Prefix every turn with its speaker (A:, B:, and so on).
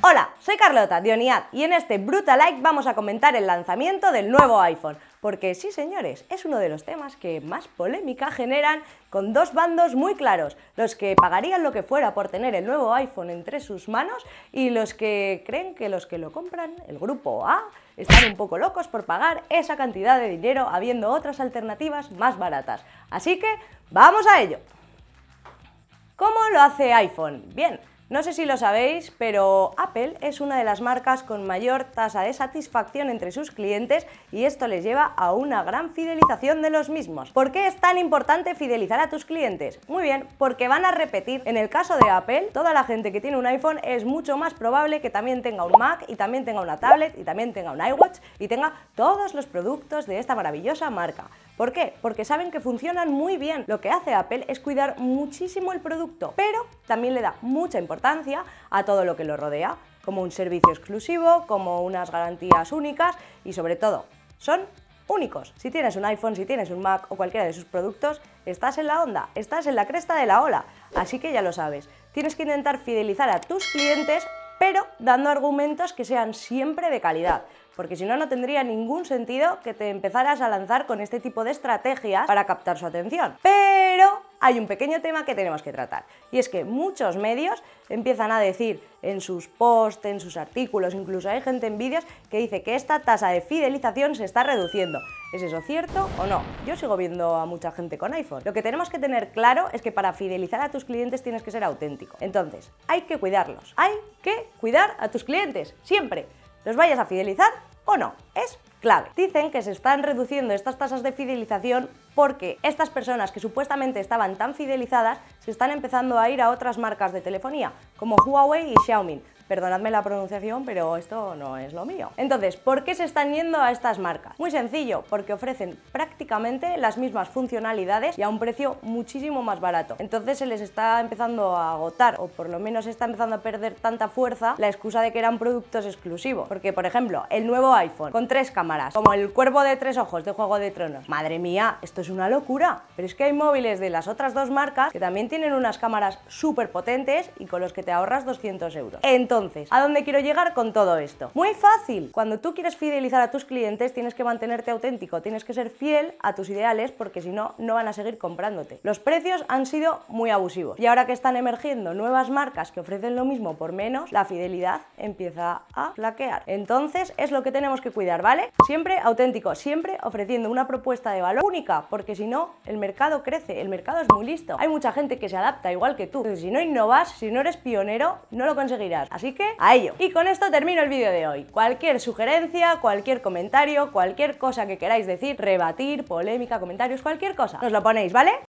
A: Hola, soy Carlota Dioniad y en este Brutal Like vamos a comentar el lanzamiento del nuevo iPhone. Porque sí, señores, es uno de los temas que más polémica generan con dos bandos muy claros. Los que pagarían lo que fuera por tener el nuevo iPhone entre sus manos y los que creen que los que lo compran, el grupo A, están un poco locos por pagar esa cantidad de dinero habiendo otras alternativas más baratas. Así que, ¡vamos a ello! ¿Cómo lo hace iPhone? Bien, no sé si lo sabéis, pero Apple es una de las marcas con mayor tasa de satisfacción entre sus clientes y esto les lleva a una gran fidelización de los mismos. ¿Por qué es tan importante fidelizar a tus clientes? Muy bien, porque van a repetir. En el caso de Apple, toda la gente que tiene un iPhone es mucho más probable que también tenga un Mac y también tenga una tablet y también tenga un iWatch y tenga todos los productos de esta maravillosa marca. ¿Por qué? Porque saben que funcionan muy bien. Lo que hace Apple es cuidar muchísimo el producto, pero también le da mucha importancia a todo lo que lo rodea, como un servicio exclusivo, como unas garantías únicas y sobre todo, son únicos. Si tienes un iPhone, si tienes un Mac o cualquiera de sus productos, estás en la onda, estás en la cresta de la ola. Así que ya lo sabes, tienes que intentar fidelizar a tus clientes pero dando argumentos que sean siempre de calidad porque si no, no tendría ningún sentido que te empezaras a lanzar con este tipo de estrategias para captar su atención. Pero hay un pequeño tema que tenemos que tratar, y es que muchos medios empiezan a decir en sus posts, en sus artículos, incluso hay gente en vídeos que dice que esta tasa de fidelización se está reduciendo. ¿Es eso cierto o no? Yo sigo viendo a mucha gente con iPhone. Lo que tenemos que tener claro es que para fidelizar a tus clientes tienes que ser auténtico. Entonces, hay que cuidarlos. Hay que cuidar a tus clientes, siempre. Los vayas a fidelizar o no. Es clave. Dicen que se están reduciendo estas tasas de fidelización porque estas personas que supuestamente estaban tan fidelizadas se están empezando a ir a otras marcas de telefonía, como Huawei y Xiaomi, Perdonadme la pronunciación, pero esto no es lo mío. Entonces, ¿por qué se están yendo a estas marcas? Muy sencillo, porque ofrecen prácticamente las mismas funcionalidades y a un precio muchísimo más barato. Entonces se les está empezando a agotar, o por lo menos está empezando a perder tanta fuerza la excusa de que eran productos exclusivos. Porque, por ejemplo, el nuevo iPhone con tres cámaras, como el cuervo de tres ojos de Juego de Tronos. Madre mía, esto es una locura. Pero es que hay móviles de las otras dos marcas que también tienen unas cámaras súper potentes y con los que te ahorras 200 euros. Entonces, entonces, ¿a dónde quiero llegar con todo esto? Muy fácil. Cuando tú quieres fidelizar a tus clientes, tienes que mantenerte auténtico, tienes que ser fiel a tus ideales porque si no, no van a seguir comprándote. Los precios han sido muy abusivos y ahora que están emergiendo nuevas marcas que ofrecen lo mismo por menos, la fidelidad empieza a flaquear. Entonces, es lo que tenemos que cuidar, ¿vale? Siempre auténtico, siempre ofreciendo una propuesta de valor única, porque si no, el mercado crece, el mercado es muy listo. Hay mucha gente que se adapta igual que tú. Entonces, si no innovas, si no eres pionero, no lo conseguirás. Así Así que a ello. Y con esto termino el vídeo de hoy. Cualquier sugerencia, cualquier comentario, cualquier cosa que queráis decir, rebatir, polémica, comentarios, cualquier cosa, nos lo ponéis, ¿vale?